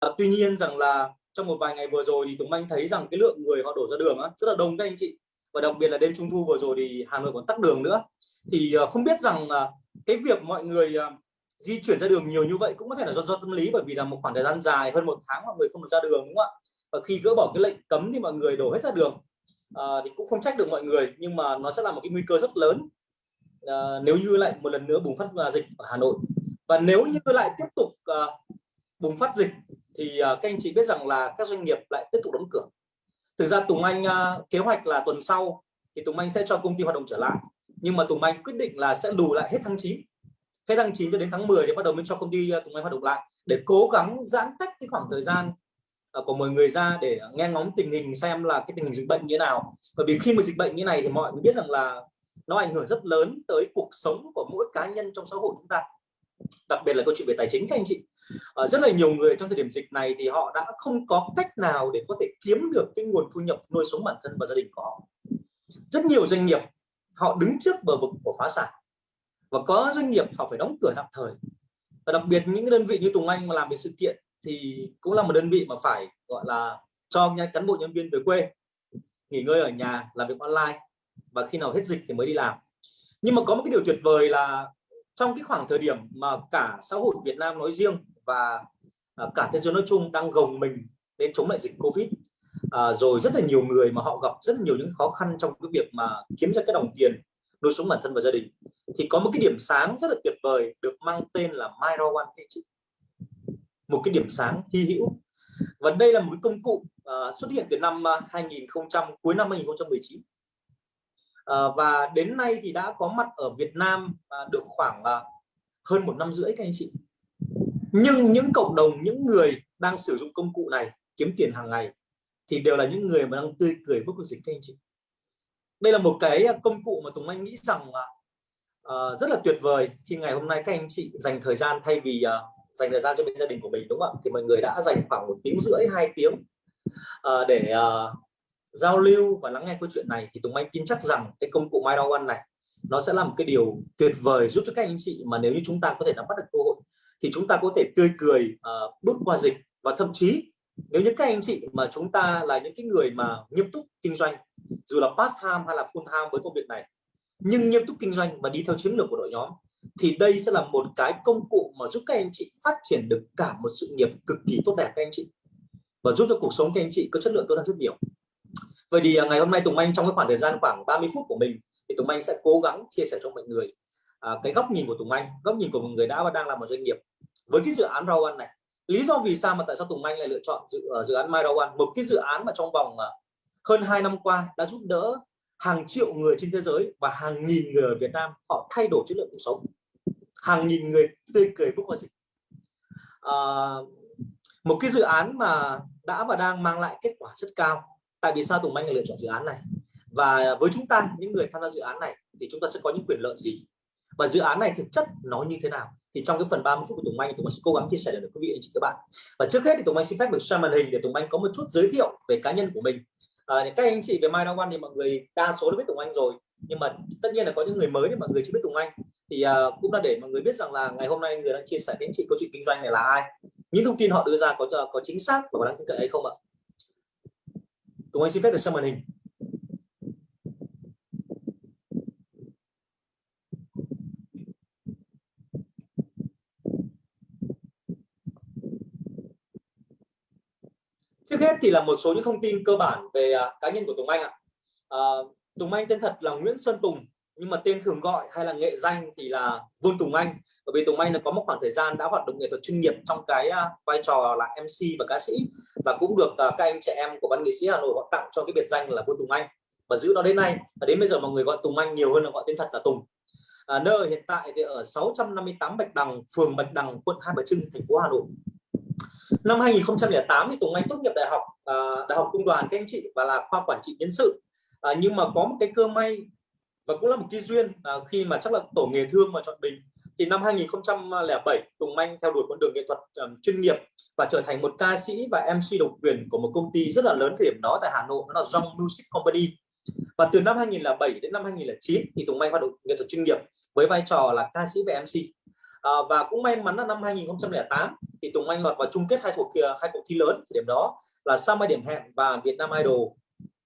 à, tuy nhiên rằng là trong một vài ngày vừa rồi thì Tùng Anh thấy rằng cái lượng người họ đổ ra đường á, rất là đông các anh chị. Và đặc biệt là đêm trung thu vừa rồi thì Hà Nội còn tắc đường nữa. Thì ờ, không biết rằng cái việc mọi người ờ, di chuyển ra đường nhiều như vậy cũng có thể là do, do tâm lý bởi vì là một khoảng thời gian dài hơn một tháng mọi người không được ra đường đúng không ạ? Và khi gỡ bỏ cái lệnh cấm thì mọi người đổ hết ra đường. À, thì cũng không trách được mọi người nhưng mà nó sẽ là một cái nguy cơ rất lớn à, nếu như lại một lần nữa bùng phát dịch ở Hà Nội. Và nếu như lại tiếp tục à, bùng phát dịch thì uh, các anh chị biết rằng là các doanh nghiệp lại tiếp tục đóng cửa. Thực ra Tùng Anh uh, kế hoạch là tuần sau thì Tùng Anh sẽ cho công ty hoạt động trở lại. Nhưng mà Tùng Anh quyết định là sẽ đủ lại hết tháng 9 hết tháng 9 cho đến tháng 10 thì bắt đầu mới cho công ty à, Tùng Anh hoạt động lại để cố gắng giãn cách cái khoảng thời gian của mọi người ra để nghe ngóng tình hình xem là cái tình hình dịch bệnh như thế nào. Bởi vì khi mà dịch bệnh như này thì mọi người biết rằng là nó ảnh hưởng rất lớn tới cuộc sống của mỗi cá nhân trong xã hội chúng ta đặc biệt là câu chuyện về tài chính các anh chị. À, rất là nhiều người trong thời điểm dịch này thì họ đã không có cách nào để có thể kiếm được cái nguồn thu nhập nuôi sống bản thân và gia đình của họ. Rất nhiều doanh nghiệp họ đứng trước bờ vực của phá sản. Và có doanh nghiệp họ phải đóng cửa tạm thời. Và đặc biệt những đơn vị như Tùng Anh mà làm về sự kiện thì cũng là một đơn vị mà phải gọi là cho cán bộ nhân viên về quê nghỉ ngơi ở nhà làm việc online. Và khi nào hết dịch thì mới đi làm. Nhưng mà có một cái điều tuyệt vời là trong cái khoảng thời điểm mà cả xã hội Việt Nam nói riêng và à, cả thế giới nói chung đang gồng mình đến chống lại dịch Covid à, rồi rất là nhiều người mà họ gặp rất là nhiều những khó khăn trong cái việc mà kiếm ra cái đồng tiền nuôi sống bản thân và gia đình thì có một cái điểm sáng rất là tuyệt vời được mang tên là Myra One chị một cái điểm sáng hy hữu. Và đây là một cái công cụ uh, xuất hiện từ năm à, 2000 cuối năm 2019 Ờ, và đến nay thì đã có mặt ở Việt Nam à, được khoảng à, hơn một năm rưỡi các anh chị. Nhưng những cộng đồng những người đang sử dụng công cụ này kiếm tiền hàng ngày thì đều là những người mà đang tươi cười bước dịch các anh chị. Đây là một cái à, công cụ mà Tùng Anh nghĩ rằng là uh, rất là tuyệt vời khi ngày hôm nay các anh chị dành thời gian thay vì uh, dành thời gian cho bên gia đình của mình đúng không ạ? Thì mọi người đã dành khoảng một tiếng rưỡi hai tiếng uh, để uh, giao lưu và lắng nghe câu chuyện này thì Tùng Anh tin chắc rằng cái công cụ My One này nó sẽ là một cái điều tuyệt vời giúp cho các anh chị mà nếu như chúng ta có thể nắm bắt được cơ hội thì chúng ta có thể tươi cười uh, bước qua dịch. Và thậm chí nếu như các anh chị mà chúng ta là những cái người mà nghiêm túc kinh doanh dù là part time hay là full time với công việc này nhưng nghiêm túc kinh doanh và đi theo chiến lược của đội nhóm thì đây sẽ là một cái công cụ mà giúp các anh chị phát triển được cả một sự nghiệp cực kỳ tốt đẹp các anh chị và giúp cho cuộc sống các anh chị có chất lượng tốt hơn rất nhiều. Vậy thì à, ngày hôm nay Tùng Anh trong cái khoảng thời gian khoảng 30 phút của mình thì Tùng Anh sẽ cố gắng chia sẻ cho mọi người à, cái góc nhìn của Tùng Anh, góc nhìn của một người đã và đang làm một doanh nghiệp với cái dự án Rau ăn này. Lý do vì sao mà tại sao Tùng Anh lại lựa chọn dự, ờ, dự án My Rau ăn? Một cái dự án mà trong vòng à, hơn 2 năm qua đã giúp đỡ hàng triệu người trên thế giới và hàng nghìn người ở Việt Nam họ thay đổi chất lượng cuộc sống. Hàng nghìn người tươi cười bước qua dịch. À, một cái dự án mà đã và đang mang lại kết quả rất cao tại vì sao Tùng Anh lại lựa chọn dự án này? Và với chúng ta những người tham gia dự án này thì chúng ta sẽ có những quyền lợi gì? Và dự án này thực chất nó như thế nào? Thì trong cái phần 30 phút của Tùng Anh Tùng Anh sẽ cố gắng chia sẻ được quý vị anh chị các bạn. Và trước hết thì Tùng Anh xin phép được xem màn hình để Tùng Anh có một chút giới thiệu về cá nhân của mình. À, các anh chị về My One thì mọi người đa số đã biết Tùng Anh rồi. Nhưng mà tất nhiên là có những người mới thì mọi người chưa biết Tùng Anh. Thì uh, cũng là để mọi người biết rằng là ngày hôm nay người đang chia sẻ với anh chị câu chuyện kinh doanh này là ai. Những thông tin họ đưa ra có có chính xác và có đáng tin cậy hay không ạ? Tùng Anh xin phép được xem màn hình. Trước hết thì là một số những thông tin cơ bản về à, cá nhân của Tùng Anh ạ. À, Tùng Anh tên thật là Nguyễn Xuân Tùng nhưng mà tên thường gọi hay là nghệ danh thì là Vương Tùng Anh. Bởi vì Tùng Anh là có một khoảng thời gian đã hoạt động nghệ thuật chuyên nghiệp trong cái à, vai trò là MC và ca sĩ. Và cũng được à, các anh trẻ em của văn nghệ sĩ Hà Nội họ tặng cho cái biệt danh là Vương Tùng Anh. Và giữ nó đến nay. Và đến bây giờ mọi người gọi Tùng Anh nhiều hơn là gọi tên thật là Tùng. À, nơi hiện tại thì ở 658 Bạch Đằng phường Bạch Đằng quận Hai Bà Trưng thành phố Hà Nội. Năm 2008 thì Tùng Anh tốt nghiệp đại học à, đại học công đoàn các anh chị và là khoa quản trị nhân sự. À, nhưng mà có một cái cơ may và cũng là một cái duyên à, khi mà chắc là tổ nghề thương mà chọn mình. Thì năm 2007 Tùng Anh theo đuổi con đường nghệ thuật um, chuyên nghiệp và trở thành một ca sĩ và MC độc quyền của một công ty rất là lớn thời điểm đó tại Hà Nội đó là Jong Music Company. Và từ năm 2007 đến năm 2009 thì Tùng Anh hoạt động nghệ thuật chuyên nghiệp với vai trò là ca sĩ và MC à, và cũng may mắn là năm 2008 thì Tùng Anh lọt vào chung kết hai cuộc hai cuộc thi lớn thời điểm đó là Sao Mai Điểm Hẹn và Việt Nam Idol.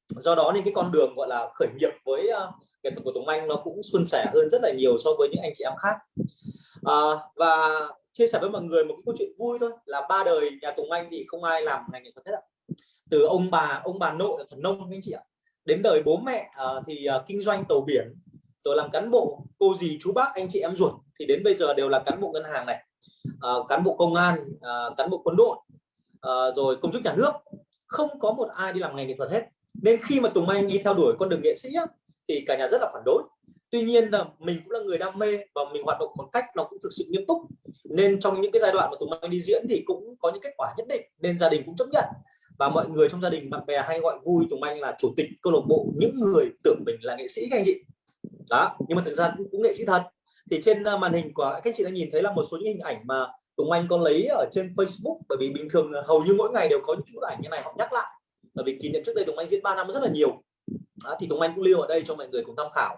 Do đó nên cái con đường gọi là khởi nghiệp với uh, nghệ thuật của Tùng Anh nó cũng suôn sẻ hơn rất là nhiều so với những anh chị em khác. À, và chia sẻ với mọi người một cái câu chuyện vui thôi là ba đời nhà Tùng Anh thì không ai làm ngành nghệ thuật hết ạ. Từ ông bà ông bà nội là thần nông anh chị ạ. Đến đời bố mẹ uh, thì uh, kinh doanh tàu biển rồi làm cán bộ cô dì chú bác anh chị em ruột thì đến bây giờ đều là cán bộ ngân hàng này. Uh, cán bộ công an uh, cán bộ quân đội uh, rồi công chức nhà nước. Không có một ai đi làm ngành nghệ thuật hết. Nên khi mà Tùng Anh đi theo đuổi con đường nghệ sĩ á, thì cả nhà rất là phản đối. Tuy nhiên là mình cũng là người đam mê và mình hoạt động một cách nó cũng thực sự nghiêm túc. Nên trong những cái giai đoạn mà Tùng Anh đi diễn thì cũng có những kết quả nhất định nên gia đình cũng chấp nhận. Và mọi người trong gia đình bạn bè hay gọi vui Tùng Anh là chủ tịch câu lạc bộ những người tưởng mình là nghệ sĩ các anh chị. Đó nhưng mà thực ra cũng, cũng nghệ sĩ thật. Thì trên ờ, màn hình của các anh chị đã nhìn thấy là một số những hình ảnh mà Tùng Anh có lấy ở trên Facebook. Bởi vì bình thường hầu như mỗi ngày đều có những bức ảnh như này họ nhắc lại. Bởi vì kỷ niệm trước đây Tùng Anh diễn 3 năm rất là nhiều à, thì Tùng Anh cũng lưu ở đây cho mọi người cùng tham khảo.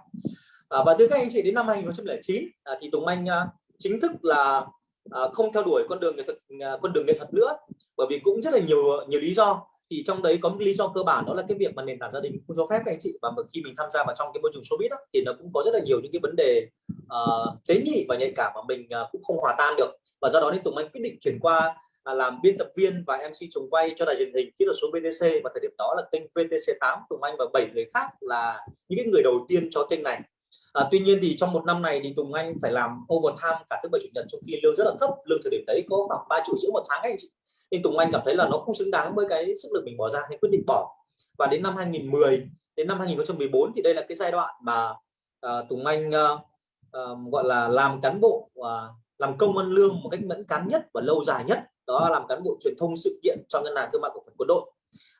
À, và từ các anh chị đến năm 2009 à, thì Tùng Anh à, chính thức là à, không theo đuổi con đường nghệ thuật à, con đường nghệ thuật nữa bởi vì cũng rất là nhiều nhiều lý do. Thì trong đấy có một lý do cơ bản đó là cái việc mà nền tảng gia đình không cho phép các anh chị và khi mình tham gia vào trong cái môi trường showbiz đó, thì nó cũng có rất là nhiều những cái vấn đề uh, tế nhị và nhạy cảm mà mình uh, cũng không hòa tan được. Và do đó nên Tùng Anh quyết định chuyển qua là làm biên tập viên và MC trùng quay cho đài truyền hình kỹ thuật số VTC và thời điểm đó là kênh VTC 8 Tùng Anh và bảy người khác là những cái người đầu tiên cho kênh này. À, tuy nhiên thì trong một năm này thì Tùng Anh phải làm overtime cả thứ bảy chủ nhật trong khi lương rất là thấp. Lương thời điểm đấy có khoảng 3 triệu rưỡi một tháng anh chị. Nên Tùng Anh cảm thấy là nó không xứng đáng với cái sức lực mình bỏ ra nên quyết định bỏ. Và đến năm 2010 đến năm 2014 thì đây là cái giai đoạn mà uh, Tùng Anh uh, uh, gọi là làm cán bộ uh, làm công ăn lương một cách mẫn cán nhất và lâu dài nhất đó là làm cán bộ truyền thông sự kiện cho ngân hàng thương mại cổ phần quân đội.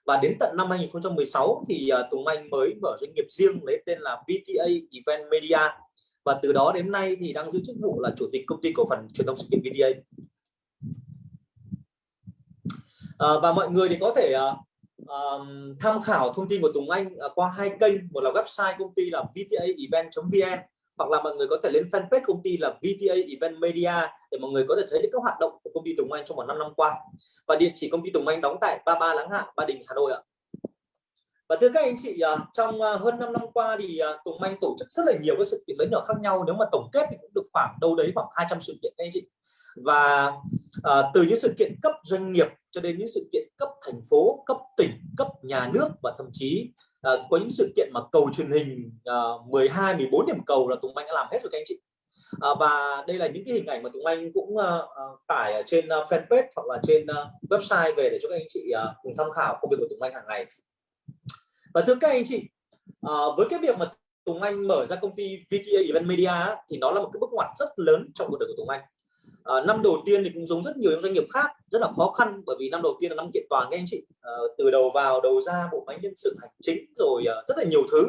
Và đến tận năm 2016 thì à, Tùng Anh mới mở doanh nghiệp riêng lấy tên là VTA Event Media. Và từ đó đến nay thì đang giữ chức vụ là chủ tịch công ty cổ phần truyền thông sự kiện VTA à, và mọi người thì có thể uh, tham khảo thông tin của Tùng Anh à, qua hai kênh. Một là website công ty là vtaevent.vn hoặc là mọi người có thể lên fanpage công ty là VTA Event Media để mọi người có thể thấy được các hoạt động của công ty Tùng Anh trong một năm năm qua. Và địa chỉ công ty Tùng Anh đóng tại 33 Láng Hạ Ba Đình Hà Nội ạ. Và thưa các anh chị à, trong à, hơn 5 năm qua thì à, Tùng Anh tổ chức rất là nhiều các sự kiện lớn nhỏ khác nhau. Nếu mà tổng kết thì cũng được khoảng đâu đấy khoảng 200 sự kiện các anh chị. Và à, từ những sự kiện cấp doanh nghiệp cho đến những sự kiện cấp thành phố cấp tỉnh cấp nhà nước và thậm chí à, có những sự kiện mà cầu truyền hình à, 12 14 điểm cầu là Tùng Anh đã làm hết rồi các anh chị. À, và đây là những cái hình ảnh mà Tùng Anh cũng à, tải ở trên fanpage hoặc là trên website về để cho các anh chị à, cùng tham khảo công việc của Tùng Anh hàng ngày. Và thưa các anh chị à, với cái việc mà Tùng Anh mở ra công ty VTA Event Media thì nó là một cái bước ngoặt rất lớn trong cuộc đời của Tùng Anh à, năm đầu tiên thì cũng giống rất nhiều những doanh nghiệp khác rất là khó khăn bởi vì năm đầu tiên là năm kiện toàn các anh chị. À, từ đầu vào đầu ra bộ máy nhân sự hành chính rồi à, rất là nhiều thứ.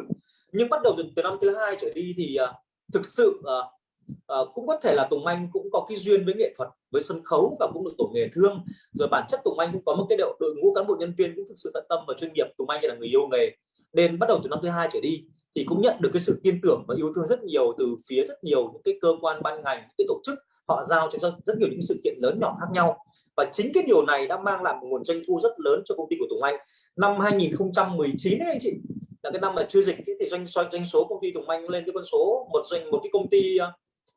Nhưng bắt đầu từ, từ năm thứ hai trở đi thì à, thực sự à, à, cũng có thể là Tùng Anh cũng có cái duyên với nghệ thuật với sân khấu và cũng được tổ nghề thương. Rồi bản chất Tùng Anh cũng có một cái đội, đội ngũ cán bộ nhân viên cũng thực sự tận tâm và chuyên nghiệp. Tùng Anh là người yêu nghề. Nên bắt đầu từ năm thứ hai trở đi thì cũng nhận được cái sự tin tưởng và yêu thương rất nhiều từ phía rất nhiều những cái cơ quan ban ngành những cái tổ chức họ giao cho rất nhiều những sự kiện lớn nhỏ khác nhau. Và chính cái điều này đã mang lại một nguồn doanh thu rất lớn cho công ty của Tùng Anh. Năm 2019 ấy anh chị, là cái năm mà chưa dịch thì doanh doanh doanh số công ty Tùng Anh lên cái con số một doanh, một cái công ty ờ,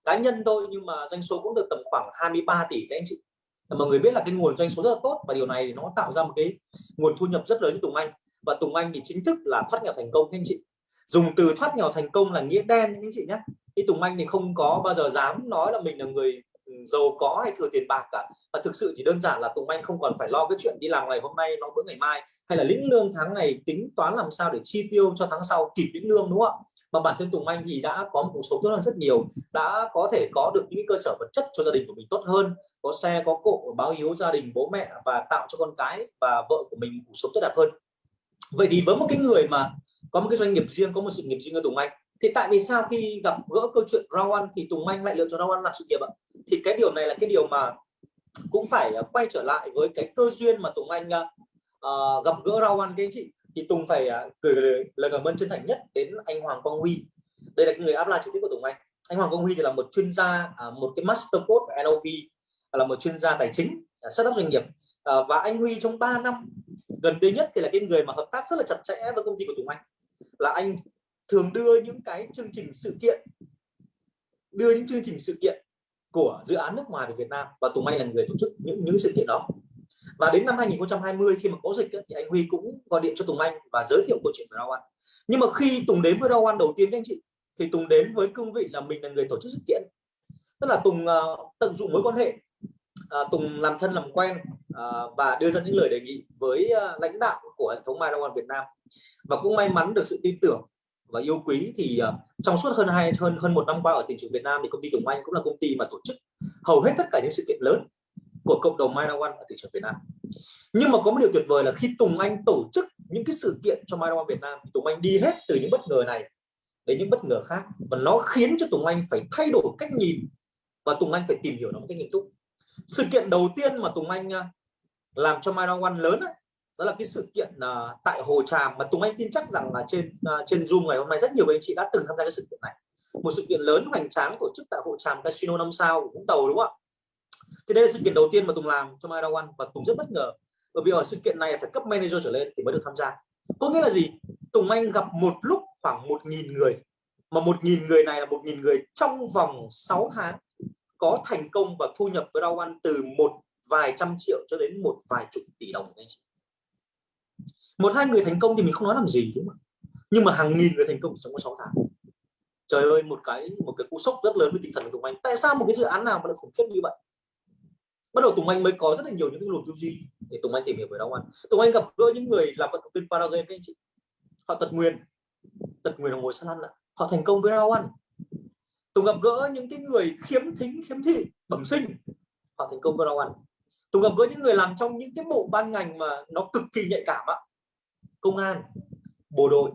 cá nhân thôi, nhưng mà doanh số cũng được tầm khoảng 23 tỷ các anh chị. Mọi người biết là cái nguồn doanh số rất là tốt và điều này nó tạo ra một cái nguồn thu nhập rất lớn cho Tùng Anh. Và Tùng Anh thì chính thức là thoát nghèo thành công các anh chị. Dùng từ thoát nghèo thành công là nghĩa đen các anh chị nhé y Tùng Anh thì không có bao giờ dám nói là mình là người ừ, giàu có hay thừa tiền bạc cả. Và thực sự chỉ đơn giản là Tùng Anh không còn phải lo cái chuyện đi làm ngày hôm nay lo bữa ngày mai, hay là lĩnh lương tháng này tính toán làm sao để chi tiêu cho tháng sau, kịp lĩnh lương, đúng không ạ? Mà bản thân Tùng Anh thì đã có một cuộc sống tốt hơn rất nhiều, đã có thể có được những cơ sở vật chất cho gia đình của mình tốt hơn, có xe, có cộ, báo hiếu gia đình, bố mẹ và tạo cho con cái và vợ của mình cuộc sống tốt đẹp hơn. Vậy thì với một cái người mà có một cái doanh nghiệp riêng, có một sự nghiệp riêng ở Tùng Anh thì tại vì sao khi gặp gỡ câu chuyện Rawan thì Tùng Anh lại lựa chọn Rawan làm sự nghiệp ạ? Thì cái điều này là cái điều mà cũng phải ờ, quay trở lại với cái cơ duyên mà Tùng Anh uh, gặp gỡ Rawan các anh chị. Thì Tùng phải uh, gửi lời cảm ơn chân thành nhất đến anh Hoàng Quang Huy. Đây là người áp lại trực tiếp của Tùng Anh. Anh Hoàng Quang Huy thì là một chuyên gia uh, một cái master code của NLP là một chuyên gia tài chính à, uh, setup doanh nghiệp. Uh, và anh Huy trong 3 năm gần đây nhất thì là cái người mà hợp tác rất là chặt chẽ với công ty của Tùng Anh. Là anh thường đưa những cái chương trình sự kiện đưa những chương trình sự kiện của dự án nước ngoài về Việt Nam và Tùng Anh là người tổ chức những những sự kiện đó. Và đến năm 2020 khi mà có dịch thì anh Huy cũng gọi điện cho Tùng Anh và giới thiệu câu chuyện với Rao Ăn nhưng mà khi Tùng đến với Rao Ăn đầu tiên các anh chị thì Tùng đến với cương vị là mình là người tổ chức sự kiện. Tức là Tùng uh, tận dụng mối quan hệ uh, Tùng làm thân làm quen uh, và đưa ra những lời đề nghị với uh, lãnh đạo của hệ thống Mai Rao Ăn Việt Nam. Và cũng may mắn được sự tin tưởng và yêu quý thì uh, trong suốt hơn hai hơn hơn một năm qua ở thị trường Việt Nam thì công ty Tùng Anh cũng là công ty mà tổ chức hầu hết tất cả những sự kiện lớn của cộng đồng Myra One ở thị trường Việt Nam. Nhưng mà có một điều tuyệt vời là khi Tùng Anh tổ chức những cái sự kiện cho Myra One Việt Nam thì Tùng Anh đi hết từ những bất ngờ này đến những bất ngờ khác và nó khiến cho Tùng Anh phải thay đổi cách nhìn và Tùng Anh phải tìm hiểu nó một cách nghiêm túc. Sự kiện đầu tiên mà Tùng Anh ờ, làm cho Myra One lớn đó là cái sự kiện uh, tại Hồ Tràm. Mà Tùng Anh tin chắc rằng là trên uh, trên Zoom ngày hôm nay rất nhiều anh chị đã từng tham gia cái sự kiện này. Một sự kiện lớn hoành tráng tổ chức tại Hồ Tràm Casino năm sao của Vũng Tàu đúng không ạ? Thì đây là sự kiện đầu tiên mà Tùng làm cho Myra One và Tùng rất bất ngờ. Bởi vì ở sự kiện này phải cấp manager trở lên thì mới được tham gia. Có nghĩa là gì? Tùng Anh gặp một lúc khoảng một nghìn người. Mà một nghìn người này là một nghìn người trong vòng 6 tháng có thành công và thu nhập với Rao One từ một vài trăm triệu cho đến một vài chục tỷ đồng anh chị một hai người thành công thì mình không nói làm gì, đúng không nhưng mà hàng nghìn người thành công trong có 6 tháng. Trời ơi, một cái một cái cú sốc rất lớn với tinh thần của Tùng Anh. Tại sao một cái dự án nào mà lại khủng khiếp như vậy? Bắt đầu Tùng Anh mới có rất là nhiều những cái luồng tư duy để Tùng Anh tìm hiểu về Đông Anh Tùng Anh gặp gỡ những người làm vận động viên paragame các anh chị. Họ tật nguyền. Tật nguyền là ngồi săn ăn họ thành công với Đông Anh Tùng gặp gỡ những cái người khiếm thính, khiếm thị, bẩm sinh. Họ thành công với Đông Anh Tùng gặp gỡ những người làm trong những cái bộ ban ngành mà nó cực kỳ nhạy cảm ạ công an, bộ đội.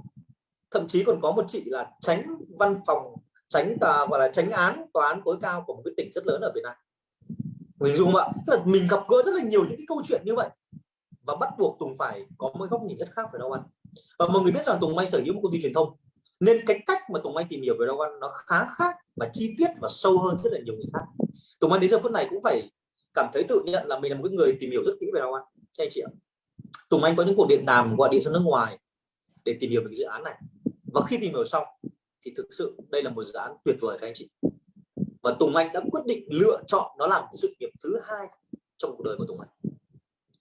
Thậm chí còn có một chị là tránh văn phòng, tránh tòa gọi là tránh án, tòa án tối cao của một cái tỉnh rất lớn ở Việt Nam. Mình dung ạ, tức là mình gặp gỡ rất là nhiều những cái câu chuyện như vậy. Và bắt buộc Tùng phải có một góc nhìn rất khác về Đông Anh và mọi người biết rằng Tùng may sở hữu một công ty truyền thông. Nên cái cách mà Tùng Anh tìm hiểu về Đông Anh nó khá khác và chi tiết và sâu hơn rất là nhiều người khác. Tùng Anh đến giờ phút này cũng phải cảm thấy tự nhận là mình là một người tìm hiểu rất kỹ về Đông Anh anh chị ạ. Tùng Anh có những cuộc điện đàm gọi điện sang nước ngoài để tìm hiểu về cái dự án này. Và khi tìm hiểu xong thì thực sự đây là một dự án tuyệt vời các anh chị. Và Tùng Anh đã quyết định lựa chọn nó làm sự nghiệp thứ hai trong cuộc đời của Tùng Anh.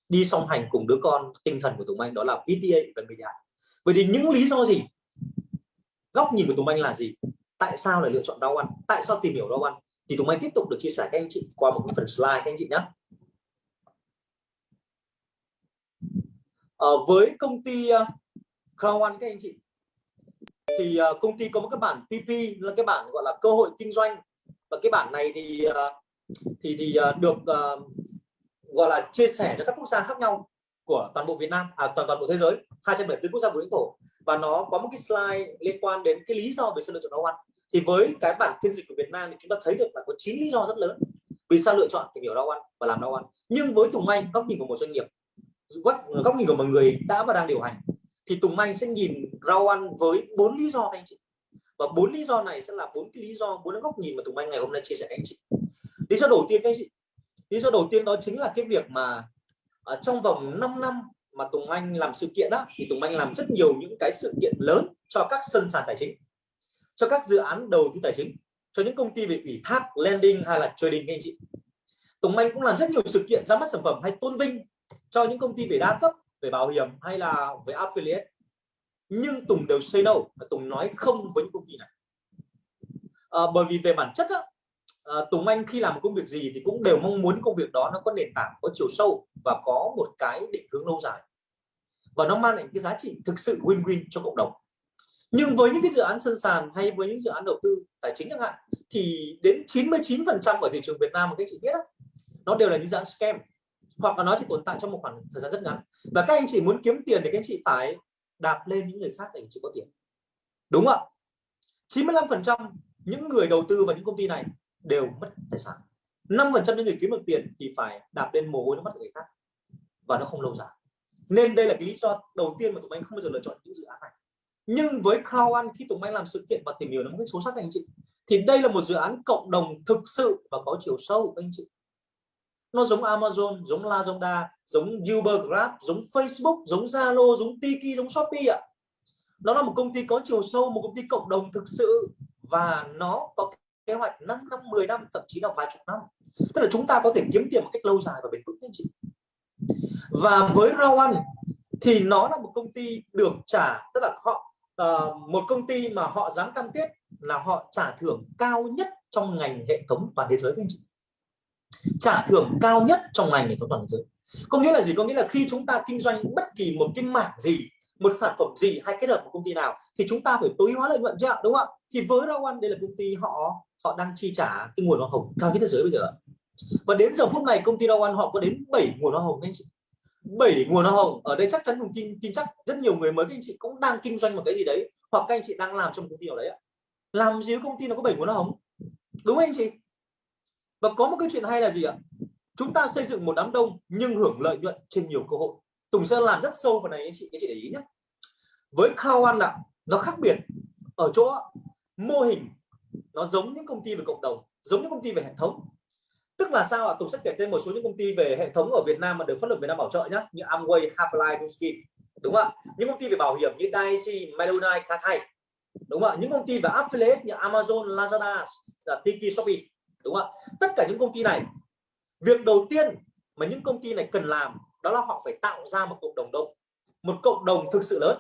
Đi song hành cùng đứa con tinh thần của Tùng Anh, đó là VTA và Media vậy thì những lý do gì? Góc nhìn của Tùng Anh là gì? Tại sao lại lựa chọn rau ăn tại sao tìm hiểu rau ăn thì Tùng Anh tiếp tục được chia sẻ các anh chị qua một phần slide các anh chị nhé. Ờ, với công ty uh, Crown One các anh chị thì uh, công ty có một cái bản PP là cái bản gọi là cơ hội kinh doanh. Và cái bản này thì thì thì được uh, gọi là chia sẻ cho các quốc gia khác nhau của toàn bộ Việt Nam à toàn toàn bộ thế giới 274 quốc gia vùng lãnh thổ. Và nó có một cái slide liên quan đến cái lý do về sự lựa chọn Crown One. Thì với cái bản phiên dịch của Việt Nam thì chúng ta thấy được là có 9 lý do rất lớn vì sao lựa chọn tìm hiểu Crown One và làm Crown One. Nhưng với Tùng Anh góc nhìn của một doanh nghiệp góc nhìn của một người đã và đang điều hành. Thì Tùng Anh sẽ nhìn rau ăn với bốn lý do anh chị. Và bốn lý do này sẽ là bốn cái lý do bốn góc nhìn mà Tùng Anh ngày hôm nay chia sẻ anh chị. Lý do đầu tiên các anh chị. Lý do đầu tiên đó chính là cái việc mà ở trong vòng 5 năm mà Tùng Anh làm sự kiện đó thì Tùng Anh làm rất nhiều những cái sự kiện lớn cho các sân sàn tài chính cho các dự án đầu tư tài chính cho những công ty về ủy thác lending hay là trading các anh chị. Tùng Anh cũng làm rất nhiều sự kiện ra mắt sản phẩm hay tôn vinh cho những công ty về đa cấp về bảo hiểm hay là về affiliate. Nhưng Tùng đều say no và Tùng nói không với những công ty này. À, bởi vì về bản chất á, à, Tùng Anh khi làm một công việc gì thì cũng đều mong muốn công việc đó nó có nền tảng có chiều sâu và có một cái định hướng lâu dài. Và nó mang lại cái giá trị thực sự win-win cho cộng đồng. Nhưng với những cái dự án sân sàn hay với những dự án đầu tư tài chính chẳng hạn thì đến 99 phần trăm ở thị trường Việt Nam mà các anh chị biết á, nó đều là những dự án scam hoặc là nó chỉ tồn tại trong một khoảng thời gian rất ngắn. Và các anh chị muốn kiếm tiền thì các anh chị phải đạp lên những người khác để chị có tiền. Đúng không ạ? 95 phần trăm những người đầu tư vào những công ty này đều mất tài sản. 5 phần trăm những người kiếm được tiền thì phải đạp lên mồ hôi nó mất người khác. Và nó không lâu dài. Nên đây là cái lý do đầu tiên mà tụi anh không bao giờ lựa chọn những dự án này. Nhưng với Crown One khi tụi anh làm sự kiện và tìm hiểu nó một số sắc anh chị, thì đây là một dự án cộng đồng thực sự và có chiều sâu anh chị nó giống Amazon giống Lazada giống Uber Grab giống Facebook giống Zalo giống Tiki giống Shopee ạ. Nó là một công ty có chiều sâu một công ty cộng đồng thực sự và nó có kế hoạch 5 năm 10 năm thậm chí là vài chục năm. Tức là chúng ta có thể kiếm tiền một cách lâu dài và bền vững anh chị. Và với Rawan thì nó là một công ty được trả tức là họ uh, một công ty mà họ dám cam kết là họ trả thưởng cao nhất trong ngành hệ thống toàn thế giới anh chị trả thưởng cao nhất trong ngành nghệ thuật toàn thế giới. Có nghĩa là gì? Có nghĩa là khi chúng ta kinh doanh bất kỳ một cái mảng gì một sản phẩm gì hay kết hợp một công ty nào thì chúng ta phải tối hóa lợi nhuận chứ ạ đúng không ạ? Thì với Rawan đây là công ty họ họ đang chi trả cái nguồn hoa hồng cao nhất thế giới bây giờ và đến giờ phút này công ty Rawan họ có đến 7 nguồn hoa hồng anh chị. 7 nguồn hoa hồng. Ở đây chắc chắn cùng tin, tin chắc rất nhiều người mới các anh chị cũng đang kinh doanh một cái gì đấy hoặc các anh chị đang làm trong công ty nào đấy ạ. Làm gì công ty nó có 7 nguồn hoa hồng? Đúng không anh chị? Và có một cái chuyện hay là gì ạ? Chúng ta xây dựng một đám đông nhưng hưởng lợi nhuận trên nhiều cơ hội. Tùng sẽ làm rất sâu vào này anh chị anh chị để ý nhé. Với Kawan ạ nó khác biệt. Ở chỗ mô hình nó giống những công ty về cộng đồng giống những công ty về hệ thống. Tức là sao ạ? Tùng sẽ kể tên một số những công ty về hệ thống ở Việt Nam mà được pháp luật Việt Nam bảo trợ nhé như Amway, Happily, Nuskin đúng không ạ? Những công ty về bảo hiểm như Daiichi, Manulife, Katai đúng không ạ? Những công ty về affiliate như Amazon, Lazada, Tiki, Shopee đúng không ạ? Tất cả những công ty này việc đầu tiên mà những công ty này cần làm đó là họ phải tạo ra một cộng đồng đông một cộng đồng thực sự lớn.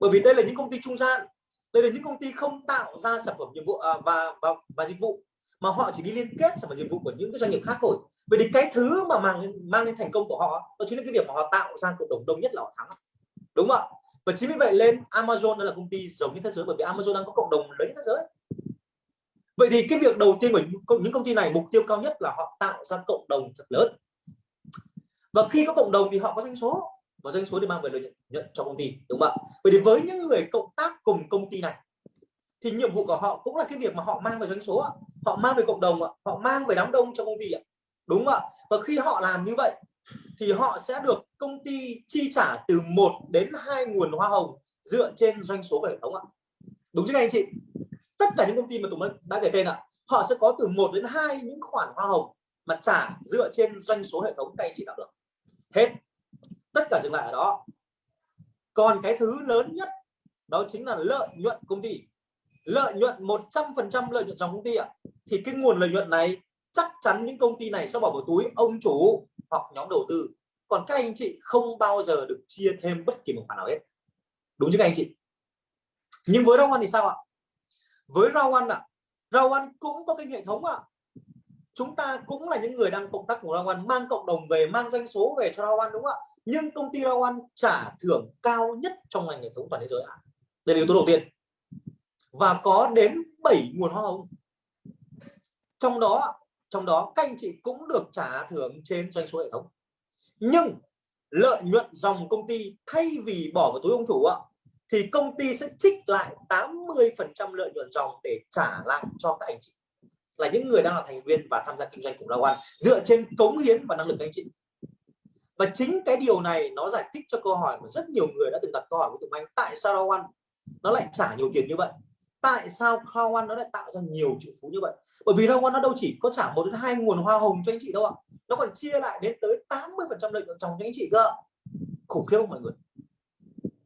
Bởi vì đây là những công ty trung gian đây là những công ty không tạo ra sản phẩm nhiệm vụ à, và, và và dịch vụ mà họ chỉ đi liên kết sản phẩm dịch vụ của những cái doanh nghiệp khác thôi. Vậy thì cái thứ mà mang mang đến thành công của họ đó chính là cái việc mà họ tạo ra cộng đồng đông nhất là họ thắng. Đúng không ạ? Và chính vì vậy lên Amazon là công ty giống như thế giới bởi vì Amazon đang có cộng đồng lớn thế giới vậy thì cái việc đầu tiên của những công ty này, mục tiêu cao nhất là họ tạo ra cộng đồng thật lớn. Và khi có cộng đồng thì họ có doanh số, và doanh số để mang về lợi nhuận cho công ty, đúng không ạ? Vậy thì với những người cộng tác cùng công ty này, thì nhiệm vụ của họ cũng là cái việc mà họ mang về doanh số họ mang về cộng đồng họ mang về đám đông cho công ty đúng không ạ? Và khi họ làm như vậy, thì họ sẽ được công ty chi trả từ 1 đến hai nguồn hoa hồng dựa trên doanh số của hệ thống ạ. Đúng chứ anh chị? Tất cả những công ty mà tụi mình đã kể tên ạ, họ sẽ có từ 1 đến hai những khoản hoa hồng mà trả dựa trên doanh số hệ thống các anh chị tạo được. Hết. Tất cả dừng lại ở đó. Còn cái thứ lớn nhất, đó chính là lợi nhuận công ty. Lợi nhuận 100% lợi nhuận dòng công ty ạ. Thì cái nguồn lợi nhuận này, chắc chắn những công ty này sẽ bỏ vào túi ông chủ hoặc nhóm đầu tư. Còn các anh chị không bao giờ được chia thêm bất kỳ một khoản nào hết. Đúng chứ các anh chị? Nhưng với Đông ăn thì sao ạ? Với rau ăn ạ rau ăn cũng có cái hệ thống ạ. Chúng ta cũng là những người đang cộng tác của rau ăn mang cộng đồng về, mang doanh số về cho rau ăn đúng không ạ? Nhưng công ty rau ăn trả thưởng cao nhất trong ngành hệ thống toàn thế giới ạ. Đây là yếu tố đầu tiên. Và có đến 7 nguồn hoa hồng. Trong đó trong đó các anh chị cũng được trả thưởng trên doanh số hệ thống. Nhưng lợi nhuận dòng công ty thay vì bỏ vào túi ông chủ ạ thì công ty sẽ trích lại 80% lợi nhuận dòng để trả lại cho các anh chị. Là những người đang là thành viên và tham gia kinh doanh cùng Lao An dựa trên cống hiến và năng lực các anh chị. Và chính cái điều này nó giải thích cho câu hỏi mà rất nhiều người đã từng đặt câu hỏi với Tùng Anh, tại sao Lao An nó lại trả nhiều tiền như vậy? Tại sao Lao An nó lại tạo ra nhiều triệu phú như vậy? Bởi vì Lao An nó đâu chỉ có trả một đến hai nguồn hoa hồng cho anh chị đâu ạ. Nó còn chia lại đến tới 80% lợi nhuận dòng cho anh chị cơ. Khủng khiếp không mọi người?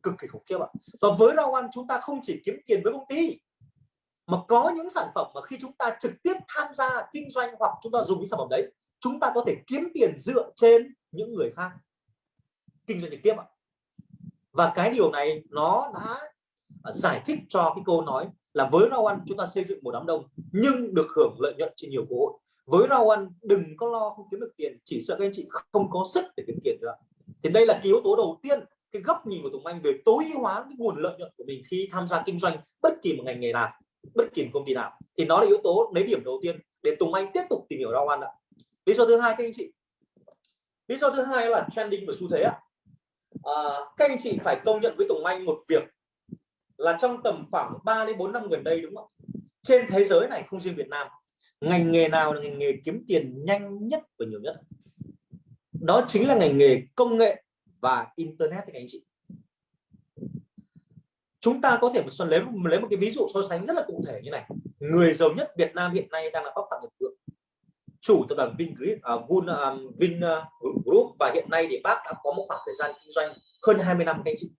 Cực kỳ khủng khiếp ạ. Và với rau ăn chúng ta không chỉ kiếm tiền với công ty, mà có những sản phẩm mà khi chúng ta trực tiếp tham gia kinh doanh hoặc chúng ta dùng những sản phẩm đấy, chúng ta có thể kiếm tiền dựa trên những người khác kinh doanh trực tiếp ạ. Và cái điều này nó đã giải thích cho cái câu nói là với rau ăn chúng ta xây dựng một đám đông nhưng được hưởng lợi nhuận trên nhiều cơ hội. Với rau ăn đừng có lo không kiếm được tiền, chỉ sợ các anh chị không có sức để kiếm tiền nữa thì đây là cái yếu tố đầu tiên cái góc nhìn của Tùng Anh về tối ưu hóa cái nguồn lợi nhuận của mình khi tham gia kinh doanh bất kỳ một ngành nghề nào bất kỳ một công ty nào thì nó là yếu tố lấy điểm đầu tiên để Tùng Anh tiếp tục tìm hiểu rau ăn ạ. Lý do thứ hai các anh chị. Lý do thứ hai là trending và xu thế ạ. À, các anh chị phải công nhận với Tùng Anh một việc là trong tầm khoảng 3 đến 4 năm gần đây đúng không trên thế giới này không riêng Việt Nam ngành nghề nào là ngành nghề kiếm tiền nhanh nhất và nhiều nhất? Đó chính là ngành nghề công nghệ và internet các anh chị. Chúng ta có thể lấy lấy một cái ví dụ so sánh rất là cụ thể như này. Người giàu nhất Việt Nam hiện nay đang là bác Phạm Nhật Vượng. Chủ tập đoàn Vingroup uh, Vin, uh, Vin uh, Group và hiện nay thì bác đã có một khoảng thời gian kinh doanh hơn 20 năm các anh chị.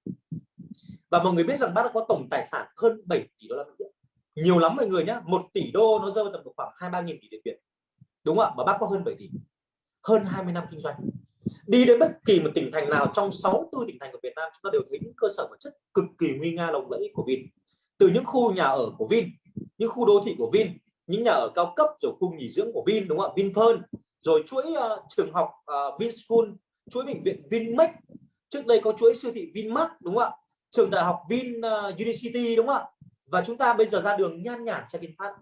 Và mọi người biết rằng bác đã có tổng tài sản hơn 7 tỷ đô la Mỹ. Nhiều lắm mọi người nhé một tỷ đô nó rơi vào tầm khoảng hai ba nghìn tỷ Việt đúng không ạ? Mà bác có hơn 7 tỷ. Hơn 20 năm kinh doanh đi đến bất kỳ một tỉnh thành nào trong 64 tỉnh thành của Việt Nam chúng ta đều thấy những cơ sở vật chất cực kỳ nguy nga lộng lẫy của Vin. Từ những khu nhà ở của Vin những khu đô thị của Vin những nhà ở cao cấp rồi khu nghỉ dưỡng của Vin đúng không ạ? Vinpearl rồi chuỗi uh, trường học ờ, uh, Vinschool chuỗi bệnh viện Vinmec trước đây có chuỗi siêu thị Vinmart đúng không ạ? Trường đại học Vin ờ, uh, University đúng không ạ? Và chúng ta bây giờ ra đường nhan nhản xe VinFast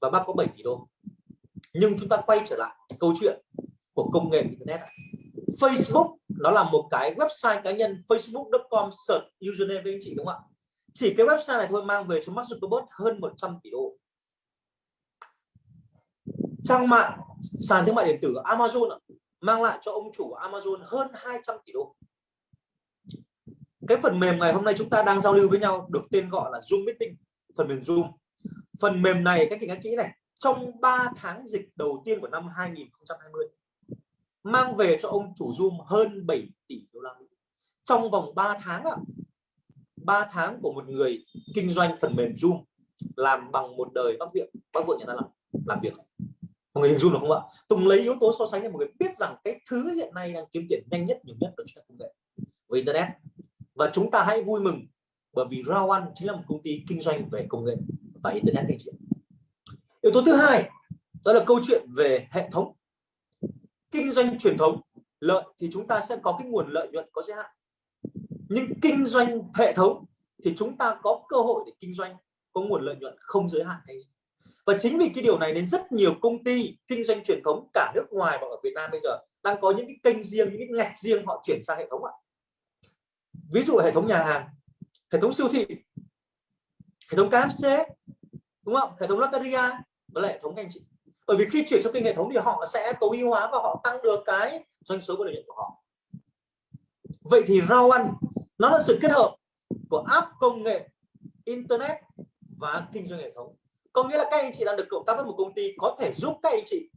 và bác có 7 tỷ đô. Nhưng chúng ta quay trở lại câu chuyện của công nghệ internet Facebook, nó là một cái website cá nhân facebook.com search username với anh chị, đúng không ạ? Chỉ cái website này thôi mang về cho Mark Zuckerberg hơn 100 tỷ đô. Trang mạng, sàn thương mại điện tử Amazon mang lại cho ông chủ Amazon hơn 200 tỷ đô. Cái phần mềm ngày hôm nay chúng ta đang giao lưu với nhau được tên gọi là Zoom Meeting, phần mềm Zoom. Phần mềm này, các chị nghe kỹ này, trong 3 tháng dịch đầu tiên của năm 2020 mang về cho ông chủ Zoom hơn 7 tỷ đô la Mỹ. Trong vòng 3 tháng ạ à, 3 tháng của một người kinh doanh phần mềm Zoom làm bằng một đời bác viện bác vượng nhà ta làm làm việc. Mọi người hình dung được không ạ? Tùng lấy yếu tố so sánh để mọi người biết rằng cái thứ hiện nay đang kiếm tiền nhanh nhất nhiều nhất đó chính là công nghệ với internet. Và chúng ta hãy vui mừng bởi vì Rawan chính là một công ty kinh doanh về công nghệ và internet anh chị. Yếu tố thứ hai đó là câu chuyện về hệ thống kinh doanh truyền thống, lợi thì chúng ta sẽ có cái nguồn lợi nhuận có giới hạn. Nhưng kinh doanh hệ thống thì chúng ta có cơ hội để kinh doanh, có nguồn lợi nhuận không giới hạn hay và chính vì cái điều này nên rất nhiều công ty kinh doanh truyền thống cả nước ngoài và ở Việt Nam bây giờ đang có những cái kênh riêng, những cái ngạch riêng họ chuyển sang hệ thống ạ. Ví dụ hệ thống nhà hàng, hệ thống siêu thị, hệ thống KFC đúng không? Hệ thống Lotteria và hệ thống anh chị bởi vì khi chuyển sang kênh hệ thống thì họ sẽ tối ưu hóa và họ tăng được cái doanh số và lợi nhuận của họ. Vậy thì rau ăn nó là sự kết hợp của app công nghệ, internet và kinh doanh hệ thống. Có nghĩa là các anh chị đang được cộng tác với một công ty có thể giúp các anh chị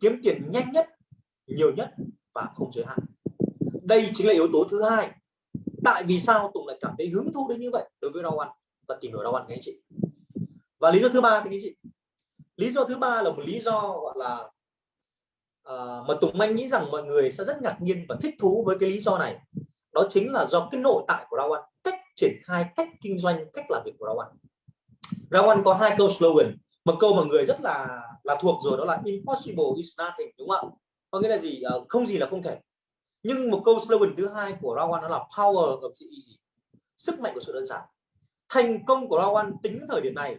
kiếm tiền nhanh nhất, nhiều nhất và không giới hạn. Đây chính là yếu tố thứ hai. Tại vì sao Tùng lại cảm thấy hứng thú đến như vậy đối với rau ăn và tìm hiểu rau ăn các anh chị? Và lý do thứ ba thì anh chị lý do thứ ba là một lý do gọi là uh, mà Tùng Anh nghĩ rằng mọi người sẽ rất ngạc nhiên và thích thú với cái lý do này. Đó chính là do cái nội tại của rau cách triển khai cách kinh doanh cách làm việc của rau ăn có hai câu slogan một câu mà người rất là là thuộc rồi đó là impossible is nothing đúng không ạ? Có nghĩa là gì? Uh, không gì là không thể. Nhưng một câu slogan thứ hai của Rawan đó là power of the easy sức mạnh của sự đơn giản. Thành công của Rawan tính đến thời điểm này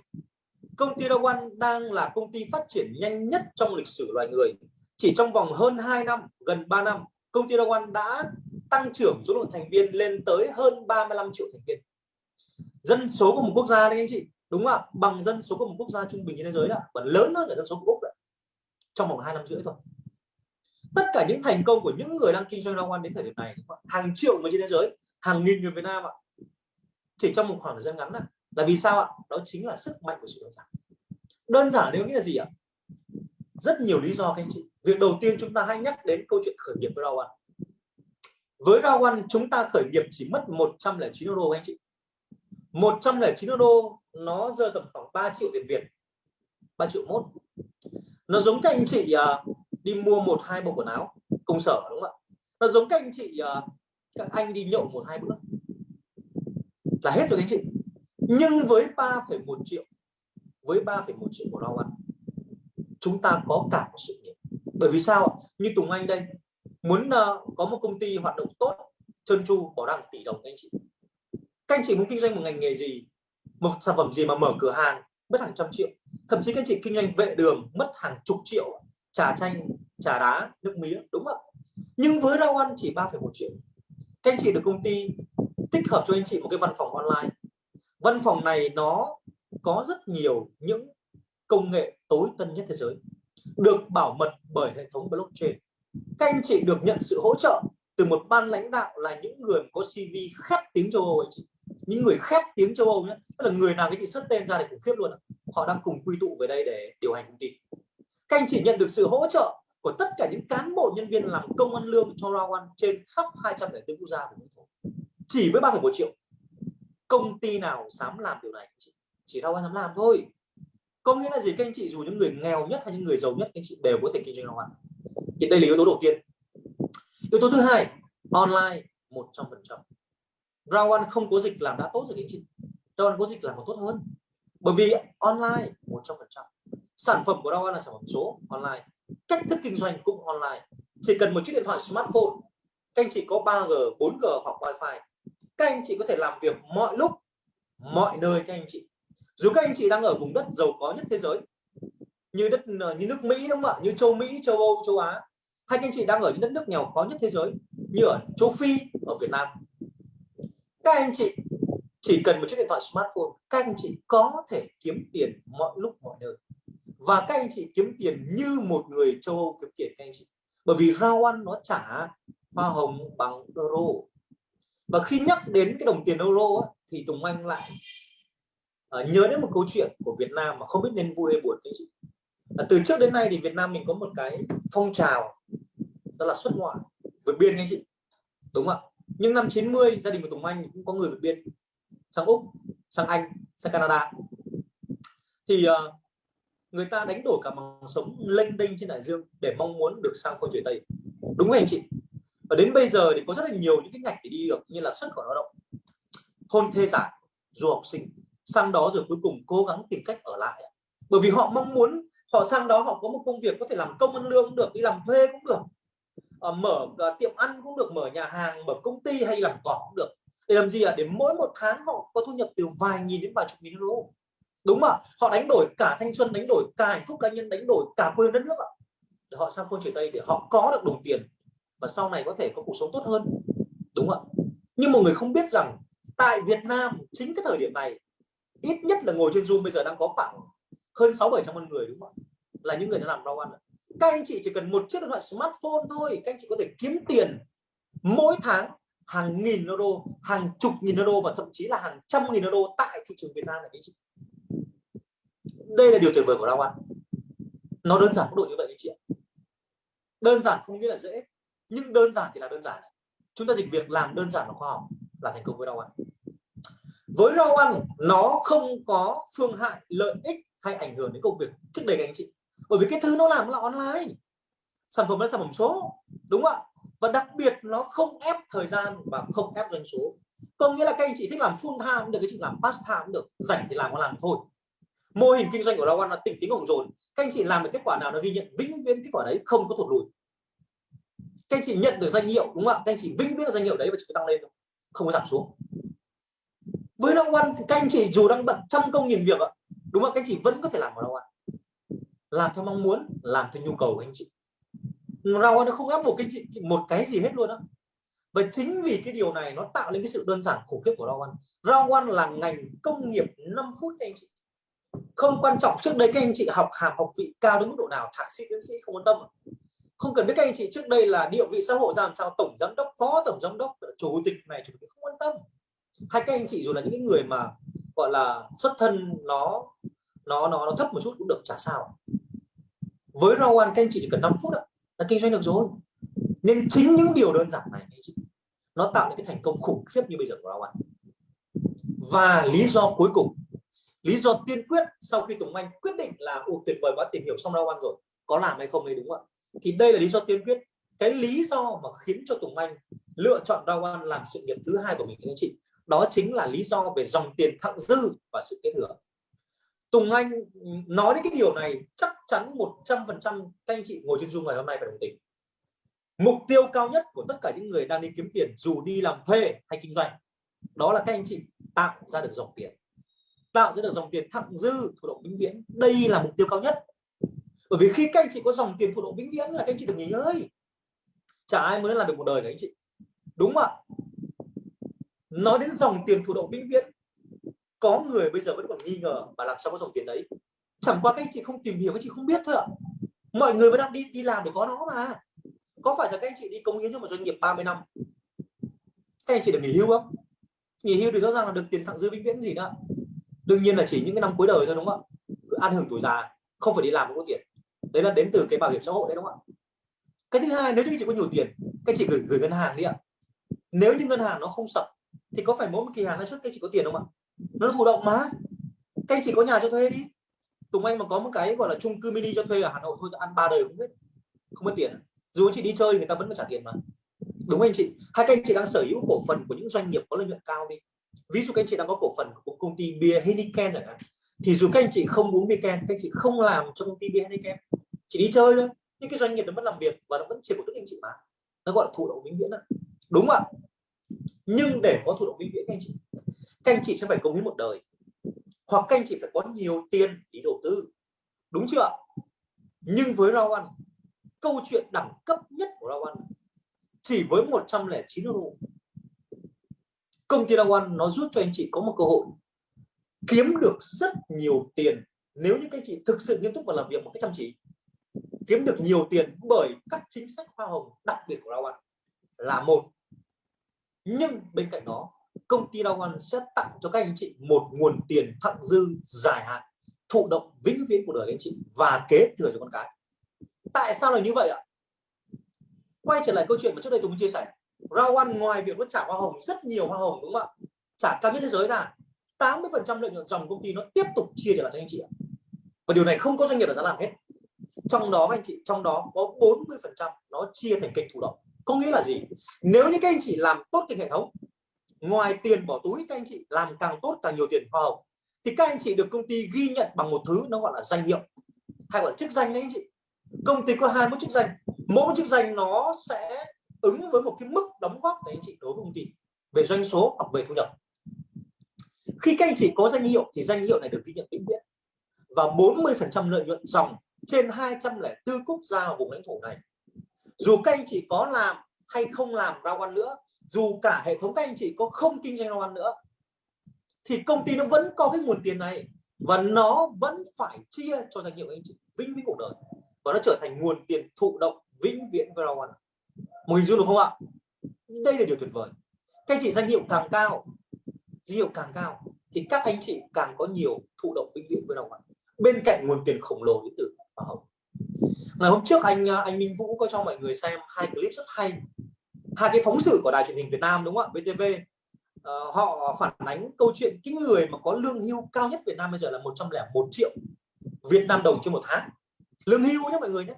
công ty Rawan đang là công ty phát triển nhanh nhất trong lịch sử loài người. Chỉ trong vòng hơn 2 năm gần 3 năm công ty Rawan đã tăng trưởng số lượng thành viên lên tới hơn 35 triệu thành viên. Dân số của một quốc gia đấy anh chị đúng không ạ? Bằng dân số của một quốc gia trung bình trên thế giới đó, và lớn hơn cả dân số của úc đấy trong vòng hai năm rưỡi thôi. Tất cả những thành công của những người đang kinh doanh rau đến thời điểm này hàng triệu người trên thế giới hàng nghìn người Việt Nam ạ. Chỉ trong một khoảng thời gian ngắn này là vì sao ạ? Đó chính là sức mạnh của sự đơn giản. Đơn giản nếu nghĩa là gì ạ? Rất nhiều lý do các anh chị. Việc đầu tiên chúng ta hãy nhắc đến câu chuyện khởi nghiệp với rau ăn với rau ăn chúng ta khởi nghiệp chỉ mất 109 euro anh chị. 109 euro nó rơi tầm khoảng 3 triệu tiền Việt. 3 triệu mốt nó giống các anh chị uh, đi mua một hai bộ quần áo công sở đúng không ạ? Nó giống các anh chị uh, các anh đi nhậu một hai bữa. Là hết rồi các anh chị nhưng với 3,1 triệu với 3,1 triệu của rau ăn chúng ta có cả một sự nghiệp. Bởi vì sao như Tùng Anh đây muốn uh, có một công ty hoạt động tốt chân chu bỏ ra tỷ đồng các anh chị. Các anh chị muốn kinh doanh một ngành nghề gì? Một sản phẩm gì mà mở cửa hàng mất hàng trăm triệu. Thậm chí các anh chị kinh doanh vệ đường mất hàng chục triệu trà chanh trà đá nước mía đúng không nhưng với rau ăn chỉ 3,1 triệu. Các anh chị được công ty tích hợp cho anh chị một cái văn phòng online văn phòng này nó có rất nhiều những công nghệ tối tân nhất thế giới được bảo mật bởi hệ thống blockchain. Các anh chị được nhận sự hỗ trợ từ một ban lãnh đạo là những người có CV khét tiếng châu Âu ấy chị. Những người khét tiếng châu Âu nhé tức là người nào cái chị xuất tên ra thì khủng khiếp luôn họ đang cùng quy tụ về đây để điều hành công ty. Các anh chị nhận được sự hỗ trợ của tất cả những cán bộ nhân viên làm công ăn lương cho Rawan trên khắp 204 quốc gia của lãnh thổ chỉ với 3,1 triệu công ty nào dám làm điều này? Chỉ, chỉ Rawan dám làm thôi. Có nghĩa là gì? Các anh chị dù những người nghèo nhất hay những người giàu nhất các anh chị đều có thể kinh doanh hoàn thì đây là yếu tố đầu tiên. Yếu tố thứ hai online 100% Rawan không có dịch làm đã tốt rồi các anh chị. Rawan có dịch làm còn tốt hơn. Bởi vì online 100% sản phẩm của Rawan là sản phẩm số online. Cách thức kinh doanh cũng online. Chỉ cần một chiếc điện thoại smartphone. Các anh chị có 3G 4G hoặc wifi các anh chị có thể làm việc mọi lúc, mọi nơi các anh chị. Dù các anh chị đang ở vùng đất giàu có nhất thế giới, như đất ờ, như nước Mỹ đúng không ạ? Như châu Mỹ, châu Âu, châu Á. Hay các anh chị đang ở những đất nước nghèo khó nhất thế giới, như ở châu Phi, ở Việt Nam. Các anh chị chỉ cần một chiếc điện thoại smartphone, các anh chị có thể kiếm tiền mọi lúc, mọi nơi. Và các anh chị kiếm tiền như một người châu Âu kiếm tiền, các anh chị. Bởi vì rau ăn nó trả hoa hồng bằng euro và khi nhắc đến cái đồng tiền euro á, thì Tùng Anh lại uh, nhớ đến một câu chuyện của Việt Nam mà không biết nên vui hay buồn cái gì. À, từ trước đến nay thì Việt Nam mình có một cái phong trào đó là xuất ngoại vượt biên anh chị. Đúng không ạ? Nhưng năm 90 gia đình của Tùng Anh cũng có người vượt biên. Sang Úc sang Anh sang Canada. Thì uh, người ta đánh đổi cả bằng sống lênh đênh trên đại dương để mong muốn được sang phương trời Tây. Đúng không anh chị? Và đến bây giờ thì có rất là nhiều những cái ngạch để đi được như là xuất khẩu lao động hôn thê giả du học sinh. Sang đó rồi cuối cùng cố gắng tìm cách ở lại bởi vì họ mong muốn họ sang đó họ có một công việc có thể làm công ăn lương cũng được đi làm thuê cũng được. À, mở ờ, tiệm ăn cũng được mở nhà hàng mở công ty hay làm cỏ cũng được. Để làm gì ạ? À? để mỗi một tháng họ có thu nhập từ vài nghìn đến vài chục nghìn euro. Đúng mà họ đánh đổi cả thanh xuân đánh đổi cả hạnh phúc cá nhân đánh đổi cả quê đất nước ạ. Để họ sang phương trời tây để họ có được đồng tiền và sau này có thể có cuộc sống tốt hơn. Đúng không ạ? Nhưng mọi người không biết rằng tại Việt Nam chính cái thời điểm này, ít nhất là ngồi trên Zoom bây giờ đang có khoảng hơn sáu bảy trăm người, đúng không ạ? Là những người đã làm rau ăn các anh chị chỉ cần một chiếc điện thoại smartphone thôi, các anh chị có thể kiếm tiền mỗi tháng hàng nghìn euro, hàng chục nghìn euro và thậm chí là hàng trăm nghìn euro tại thị trường Việt Nam này anh chị. Đây là điều tuyệt vời của rau ăn. Nó đơn giản mức độ như vậy anh chị ạ. Đơn giản không nghĩa là dễ nhưng đơn giản thì là đơn giản chúng ta dịch việc làm đơn giản và khoa học là thành công với rau ăn với rau ăn nó không có phương hại, lợi ích hay ảnh hưởng đến công việc trước đây các anh chị. Bởi vì cái thứ nó làm là online. Sản phẩm là sản phẩm số, đúng không ạ? Và đặc biệt nó không ép thời gian và không ép doanh số. Có nghĩa là các anh chị thích làm full time cũng được cái chị làm part time cũng được. Rảnh thì làm có làm thôi. Mô hình kinh doanh của Rawan là tỉnh tính ổng dồn các anh chị làm được kết quả nào nó ghi nhận vĩnh viễn kết quả đấy không có thụt lùi các anh chị nhận được danh hiệu, đúng không ạ? Các anh chị vĩnh viễn danh hiệu đấy và chỉ tăng lên thôi, không có giảm xuống. Với Rawan thì các anh chị dù đang bận trăm công nghìn việc ạ, đúng không các anh chị vẫn có thể làm ở Rawan làm theo mong muốn, làm theo nhu cầu của anh chị. Rawan nó không ép buộc anh chị, một cái gì hết luôn đó và chính vì cái điều này nó tạo nên cái sự đơn giản khủng khiếp của Rawan Rawan là ngành công nghiệp 5 phút anh chị. Không quan trọng trước đây các anh chị học hàm học vị cao đến mức độ nào, thạc sĩ, tiến sĩ không quan tâm không cần biết các anh chị trước đây là địa vị xã hội ra làm sao tổng giám đốc phó tổng giám đốc chủ tịch này chủ tịch không quan tâm. Hay các anh chị dù là những người mà gọi là xuất thân nó nó nó, nó thấp một chút cũng được chả sao. Với rau ăn các anh chị chỉ cần 5 phút đó, là kinh doanh được rồi. Nên chính những điều đơn giản này anh chị nó tạo nên cái thành công khủng khiếp như bây giờ của rau ăn và lý do cuối cùng lý do tiên quyết sau khi Tùng Anh quyết định là ồ tuyệt vời quá tìm hiểu xong rau ăn rồi có làm hay không đấy đúng không ạ? Thì đây là lý do tiên quyết. Cái lý do mà khiến cho Tùng Anh lựa chọn rau An làm sự nghiệp thứ hai của mình, anh chị, đó chính là lý do về dòng tiền thặng dư và sự kết thừa. Tùng Anh nói đến cái điều này, chắc chắn 100% các anh chị ngồi trên Zoom ngày hôm nay phải đồng tình. Mục tiêu cao nhất của tất cả những người đang đi kiếm tiền dù đi làm thuê hay kinh doanh, đó là các anh chị tạo ra được dòng tiền. Tạo ra được dòng tiền thặng dư thụ động vĩnh viễn. Đây là mục tiêu cao nhất bởi vì khi các anh chị có dòng tiền thụ động vĩnh viễn là các anh chị được nghỉ ngơi. Chả ai muốn làm được một đời cả anh chị. Đúng không ạ? Nói đến dòng tiền thụ động vĩnh viễn, có người bây giờ vẫn còn nghi ngờ mà làm sao có dòng tiền đấy. Chẳng qua các anh chị không tìm hiểu, các anh chị không biết thôi ạ. Mọi người vẫn đang đi đi làm để có nó mà. Có phải là các anh chị đi công hiến cho một doanh nghiệp 30 năm? Các anh chị được nghỉ hưu không? Nghỉ hưu thì rõ ràng là được tiền thặng dư vĩnh viễn gì nữa đương nhiên là chỉ những cái năm cuối đời thôi, đúng không ạ? Ăn hưởng tuổi già, không phải đi làm cũng có tiền đấy là đến từ cái bảo hiểm xã hội đấy, đúng không ạ? Cái thứ hai, nếu như chị có nhiều tiền các chị gửi gửi ngân hàng đi ạ. Nếu như ngân hàng nó không sập, thì có phải mỗi một kỳ hàng lãi suất các chị có tiền không ạ? Nó thụ động mà. Các chị có nhà cho thuê đi. Tùng Anh mà có một cái gọi là chung cư mini cho thuê ở Hà Nội thôi, ăn ba đời không biết không mất tiền. Dù anh chị đi chơi, người ta vẫn phải trả tiền mà. Đúng anh chị? Hai các anh chị đang sở hữu cổ phần của những doanh nghiệp có lợi nhuận cao đi. Ví dụ các anh chị đang có cổ phần của công ty bia Heineken chẳng hạn thì dù các anh chị không uống weekend các anh chị không làm cho công ty bia Heineken chỉ đi chơi thôi. Nhưng cái doanh nghiệp nó vẫn làm việc và nó vẫn chịu của đức anh chị mà. Nó gọi là thụ động vĩnh viễn đó. đúng ạ? Nhưng để có thụ động vĩnh viễn các anh chị, các anh chị sẽ phải công hiến một đời. Hoặc các anh chị phải có nhiều tiền để đầu tư. Đúng chưa nhưng với rau ăn câu chuyện đẳng cấp nhất của rau ăn chỉ với 109 euro, công ty rau ăn nó giúp cho anh chị có một cơ hội kiếm được rất nhiều tiền. Nếu như các chị thực sự nghiêm túc và làm việc một cách chăm chỉ, kiếm được nhiều tiền bởi các chính sách hoa hồng đặc biệt của Rao ăn là một. Nhưng bên cạnh đó, công ty Rao ăn sẽ tặng cho các anh chị một nguồn tiền thặng dư dài hạn, thụ động vĩnh viễn của đời anh chị và kế thừa cho con cái. Tại sao là như vậy ạ? Quay trở lại câu chuyện mà trước đây tôi chia sẻ. Rao ăn ngoài việc nó trả hoa hồng, rất nhiều hoa hồng, đúng không ạ? Trả cao nhất thế giới ra. 80% lợi nhuận dòng công ty nó tiếp tục chia trở lại cho anh chị ạ. Và điều này không có doanh nghiệp nào dám làm hết. Trong đó anh chị, trong đó có 40 phần trăm nó chia thành kênh thụ động. Có nghĩa là gì? Nếu như các anh chị làm tốt kênh hệ thống, ngoài tiền bỏ túi các anh chị làm càng tốt càng nhiều tiền hoa hồng, thì các anh chị được công ty ghi nhận bằng một thứ nó gọi là danh hiệu. Hay gọi là chức danh đấy anh chị. Công ty có hai mức chức danh. Mỗi một chức danh nó sẽ ứng với một cái mức đóng góp đấy anh chị đối với công ty. Về doanh số hoặc về thu nhập khi các anh chị có danh hiệu thì danh hiệu này được ghi nhận vĩnh viễn. Và 40% lợi nhuận dòng trên 204 quốc gia ở vùng lãnh thổ này. Dù các anh chị có làm hay không làm ra quan nữa, dù cả hệ thống các anh chị có không kinh doanh ra ăn nữa, thì công ty nó vẫn có cái nguồn tiền này và nó vẫn phải chia cho danh hiệu anh chị vĩnh viễn cuộc đời. Và nó trở thành nguồn tiền thụ động vĩnh viễn với rau ăn một hình dung được không ạ? Đây là điều tuyệt vời. Các anh chị danh hiệu càng cao nhiều càng cao thì các anh chị càng có nhiều thụ động vĩnh viễn với đồng ăn bên cạnh nguồn tiền khổng lồ đến từ hoa hồng. Ngày hôm trước anh à, anh Minh Vũ có cho mọi người xem hai clip rất hay. Hai cái phóng sự của đài truyền hình Việt Nam đúng không ạ? VTV uh, ờ, họ phản ánh câu chuyện cái người mà có lương hưu cao nhất Việt Nam bây giờ là 101 triệu Việt Nam đồng trên một tháng. Lương hưu nhé mọi người nhé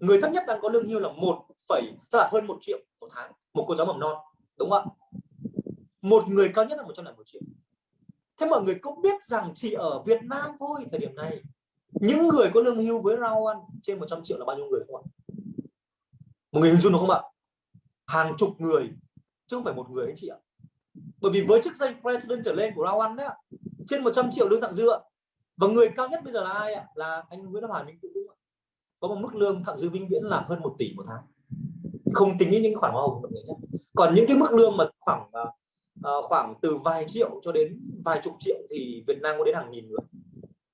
người thấp nhất đang có lương hưu là một phẩy tức là hơn một triệu một tháng một cô giáo mầm non đúng không ạ? Một người cao nhất là một trăm một triệu. Thế mọi người cũng biết rằng chỉ ở Việt Nam thôi thời điểm này. Những người có lương hưu với rau ăn trên 100 triệu là bao nhiêu người không ạ? Một người hình dung được không ạ? Hàng chục người, chứ không phải một người anh chị ạ. Bởi vì với chức danh president trở lên của rau ăn đấy trên 100 triệu lương tặng dư ạ. và người cao nhất bây giờ là ai ạ? Là anh Nguyễn Đức Hoàn Minh cũng có một mức lương thặng dư vĩnh viễn là hơn một tỷ một tháng. Không tính những khoản hoa hồng của mọi người nhé. Còn những cái mức lương mà khoảng à, uh, khoảng từ vài triệu cho đến vài chục triệu thì Việt Nam có đến hàng nghìn người.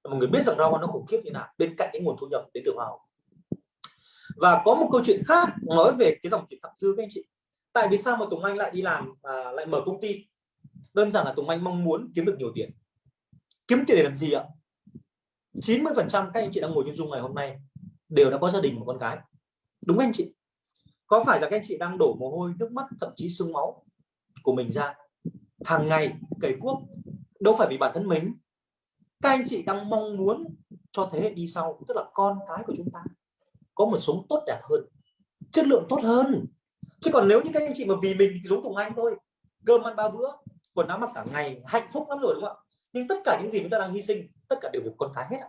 Mọi người biết rằng rau nó khủng khiếp như nào bên cạnh cái nguồn thu nhập đến từ hoa hồng. Và có một câu chuyện khác nói về cái dòng tiền thặng dư các anh chị. Tại vì sao mà Tùng Anh lại đi làm à, lại mở công ty? Đơn giản là Tùng Anh mong muốn kiếm được nhiều tiền. Kiếm tiền để làm gì ạ? 90 phần trăm các anh chị đang ngồi trên dung ngày hôm nay đều đã có gia đình một con cái. Đúng anh chị? Có phải là các anh chị đang đổ mồ hôi nước mắt thậm chí sương máu của mình ra hàng ngày, cày cuốc đâu phải vì bản thân mình. Các anh chị đang mong muốn cho thế hệ đi sau, tức là con cái của chúng ta, có một sống tốt đẹp hơn, chất lượng tốt hơn. Chứ còn nếu như các anh chị mà vì mình giống Tùng Anh thôi, cơm ăn ba bữa, quần áo mặc cả ngày, hạnh phúc lắm rồi, đúng không ạ? Nhưng tất cả những gì chúng ta đang hy sinh, tất cả đều vì con cái hết ạ.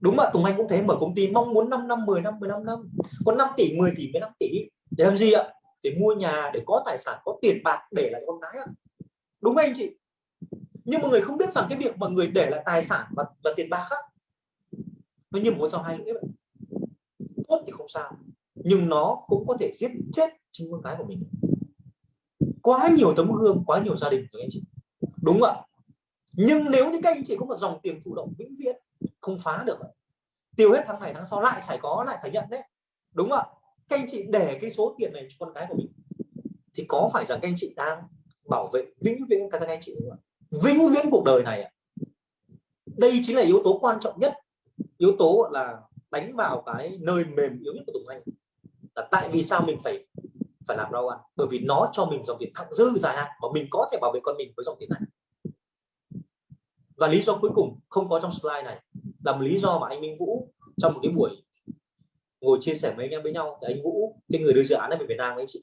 Đúng ạ Tùng Anh cũng thế, mở công ty mong muốn 5 năm 10 năm 15 năm. Có 5 tỷ 10 tỷ 15 tỷ, để làm gì ạ? Để mua nhà, để có tài sản, có tiền bạc để lại con cái ạ đúng không anh chị. Nhưng mọi người không biết rằng cái việc mọi người để lại tài sản và, và tiền bạc á nó như một con hai lưỡi vậy tốt thì không sao nhưng nó cũng có thể giết chết chính con cái của mình. Quá nhiều tấm gương quá nhiều gia đình rồi anh chị. Đúng ạ. Nhưng nếu như các anh chị có một dòng tiền thụ động vĩnh viễn không phá được tiêu hết tháng này tháng sau lại phải có lại phải nhận đấy. Đúng ạ. Các anh chị để cái số tiền này cho con cái của mình thì có phải rằng các anh chị đang bảo vệ vĩnh viễn các anh chị vĩnh viễn cuộc đời này đây chính là yếu tố quan trọng nhất, yếu tố là đánh vào cái nơi mềm yếu nhất của Tùng Anh là tại vì sao mình phải phải làm rau ăn bởi vì nó cho mình dòng tiền thặng dư dài hạn mà mình có thể bảo vệ con mình với dòng tiền này. Và lý do cuối cùng không có trong slide này là một lý do mà anh Minh Vũ trong một cái buổi ngồi chia sẻ với anh em với nhau. Thì anh Vũ, cái người đưa dự án ở Việt Nam, anh chị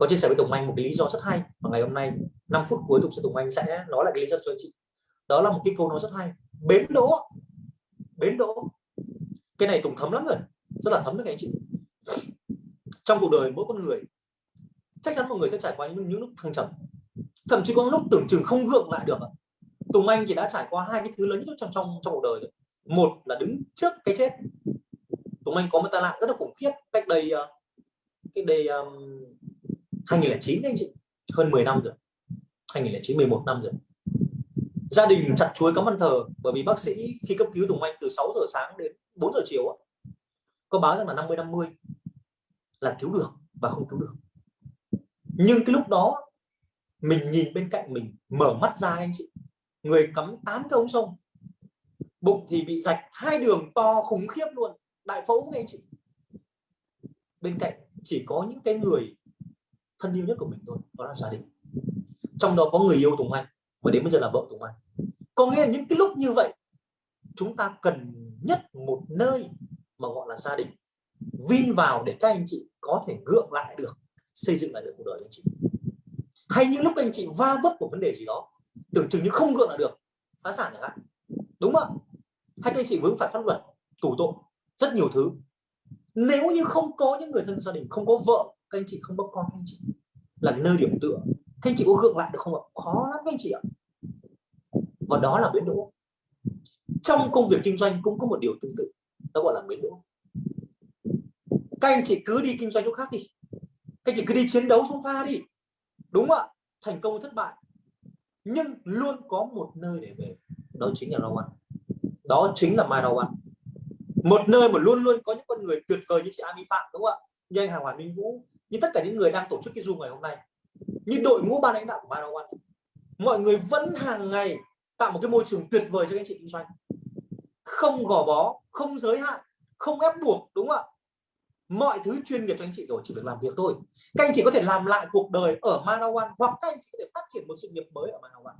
có chia sẻ với Tùng Anh một cái lý do rất hay và ngày hôm nay 5 phút cuối Tùng sẽ Tùng Anh sẽ nói lại cái lý do cho anh chị. Đó là một cái câu nói rất hay. Bến đỗ bến đỗ. Cái này Tùng thấm lắm rồi rất là thấm với các anh chị. Trong cuộc đời mỗi con người chắc chắn mọi người sẽ trải qua những, những lúc thăng trầm. Thậm chí có lúc tưởng chừng không gượng lại được Tùng Anh thì đã trải qua hai cái thứ lớn nhất trong trong trong cuộc đời rồi. Một là đứng trước cái chết. Tùng Anh có một tai nạn rất là khủng khiếp. Cách đây ờ, cách đây um, 2009 anh chị. Hơn 10 năm rồi. 2009 11 năm rồi. Gia đình chặt chuối cắm ăn thờ, bởi vì bác sĩ khi cấp cứu Tùng Anh từ 6 giờ sáng đến 4 giờ chiều có báo rằng là 50 50 là cứu được và không cứu được. Nhưng cái lúc đó, mình nhìn bên cạnh mình, mở mắt ra anh chị. Người cắm tám cái ống sông. Bụng thì bị rạch, hai đường to khủng khiếp luôn. Đại phẫu anh chị. Bên cạnh chỉ có những cái người thân yêu nhất của mình thôi, đó là gia đình. Trong đó có người yêu Tùng Anh, và đến bây giờ là vợ Tùng Anh. Có nghĩa là những cái lúc như vậy, chúng ta cần nhất một nơi mà gọi là gia đình. Vin vào để các anh chị có thể gượng lại được, xây dựng lại được cuộc đời anh chị. Hay những lúc anh chị va vấp của vấn đề gì đó, tưởng chừng như không gượng lại được, phá sản chẳng hạn. Đúng không? Hay các anh chị vướng phải pháp luật, tù tội, rất nhiều thứ. Nếu như không có những người thân gia đình, không có vợ các anh chị không bốc con, các anh chị. Là nơi điểm tựa. Các anh chị có gượng lại được không ạ? Khó lắm, các anh chị ạ. Và đó là biến đỗ. Trong công việc kinh doanh cũng có một điều tương tự. Đó gọi là biến đỗ. Các anh chị cứ đi kinh doanh chỗ khác đi. Các anh chị cứ đi chiến đấu xuống pha đi. Đúng không ạ? Thành công thất bại. Nhưng luôn có một nơi để về. Đó chính là rau đó chính là mai rau một nơi mà luôn luôn có những con người tuyệt vời như chị Ami Phạm, đúng không ạ? Như anh Hà Hoàn Minh Vũ như tất cả những người đang tổ chức cái zoom ngày hôm nay. Như đội ngũ ban lãnh đạo của Marawan, mọi người vẫn hàng ngày tạo một cái môi trường tuyệt vời cho các anh chị kinh doanh. Không gò bó không giới hạn không ép buộc đúng không ạ? Mọi thứ chuyên nghiệp cho anh chị rồi chỉ việc làm việc thôi. Các anh chị có thể làm lại cuộc đời ở Manawan hoặc các anh chị có thể phát triển một sự nghiệp mới ở Manawan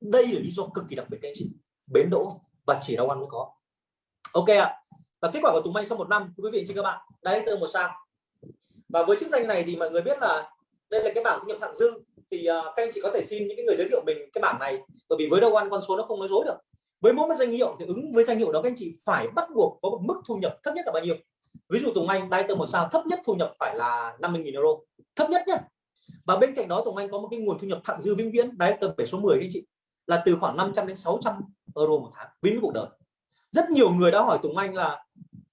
đây là lý do cực kỳ đặc biệt các anh chị. Bến đỗ và chỉ rau ăn mới có. Ok ạ. Và kết quả của Tùng Anh sau một năm quý vị chị các bạn? Đáy từ một sao và với chức danh này thì mọi người biết là đây là cái bảng thu nhập thặng dư. Thì uh, các anh chị có thể xin những cái người giới thiệu mình cái bảng này. Bởi vì với đâu ăn con số nó không nói dối được. Với mỗi một danh hiệu thì ứng với danh hiệu đó các anh chị phải bắt buộc có một mức thu nhập thấp nhất là bao nhiêu? Ví dụ Tùng Anh đai tơ một sao thấp nhất thu nhập phải là 50.000 euro. Thấp nhất nhé và bên cạnh đó Tùng Anh có một cái nguồn thu nhập thặng dư vĩnh viễn đai tơ 7 số 10 anh chị là từ khoảng 500 đến 600 euro một tháng. Vĩnh viễn cuộc đời. Rất nhiều người đã hỏi Tùng Anh là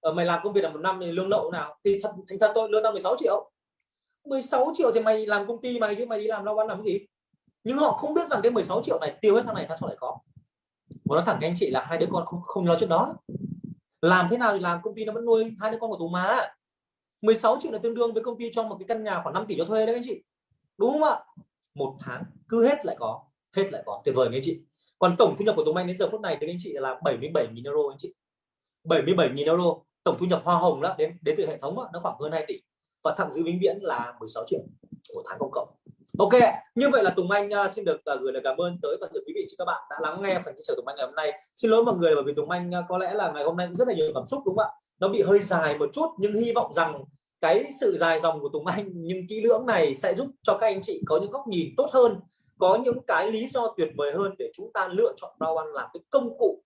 Ờ, mày làm công việc là một năm thì lương lậu nào? Thì thật, thành thật tôi lương tao 16 triệu. 16 triệu thì mày làm công ty mày chứ, mày đi làm lao ăn làm cái gì? Nhưng họ không biết rằng cái 16 triệu này, tiêu hết tháng này tháng sau lại có? Và nó thẳng anh chị là hai đứa con không không lo chuyện đó. Làm thế nào thì làm, công ty nó vẫn nuôi hai đứa con của tú má 16 triệu là tương đương với công ty cho một cái căn nhà khoảng 5 tỷ cho thuê đấy anh chị. Đúng không ạ? Một tháng, cứ hết lại có, hết lại có. Tuyệt vời anh chị. Còn tổng thu nhập của Tùng Anh đến giờ phút này thì anh chị là 77.000 euro anh chị. 77.000 euro tổng thu nhập hoa hồng đó đến đến từ hệ thống đó, nó khoảng hơn 2 tỷ. Và thặng dư vĩnh viễn là 16 triệu của tháng công cộng. Ok như vậy là Tùng Anh uh, xin được uh, gửi lời cảm ơn tới toàn thể quý vị các bạn đã lắng nghe phần chia sẻ Tùng Anh ngày hôm nay. Xin lỗi mọi người bởi vì Tùng Anh uh, có lẽ là ngày hôm nay cũng rất là nhiều cảm xúc đúng không ạ? Nó bị hơi dài một chút nhưng hy vọng rằng cái sự dài dòng của Tùng Anh nhưng kỹ lưỡng này sẽ giúp cho các anh chị có những góc nhìn tốt hơn có những cái lý do tuyệt vời hơn để chúng ta lựa chọn rau ăn làm cái công cụ